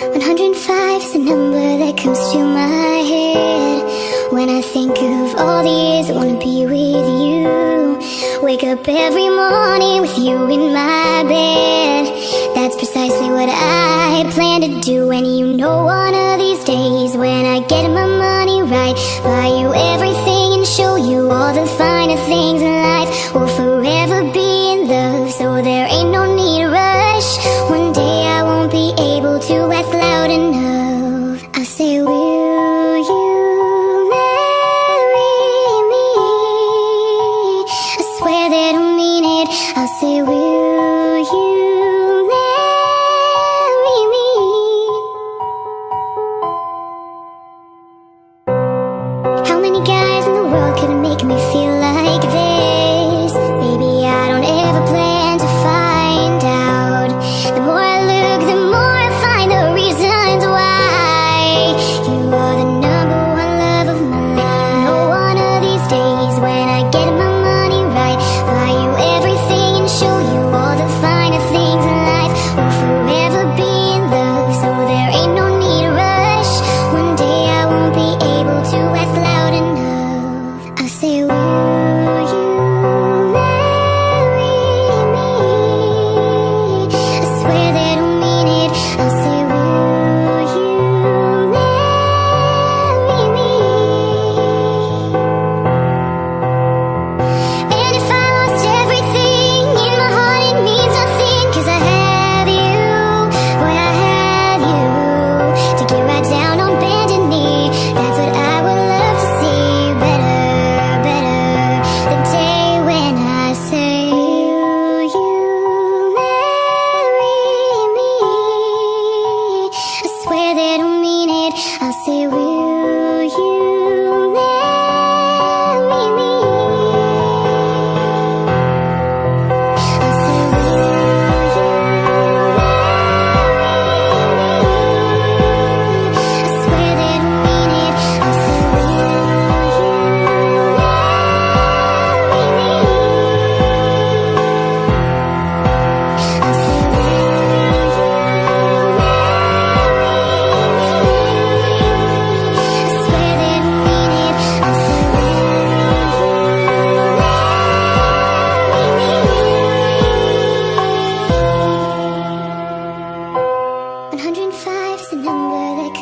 One hundred five is the number that comes to my head. When I think of all the years I wanna be with you Wake up every morning with you in my bed. That's precisely what I plan to do And you know one of these days When I get my money right Buy you everything and show you all the finer things in life. We'll forever be in love So there say we Lord.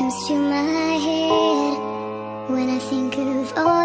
comes to my head when I think of all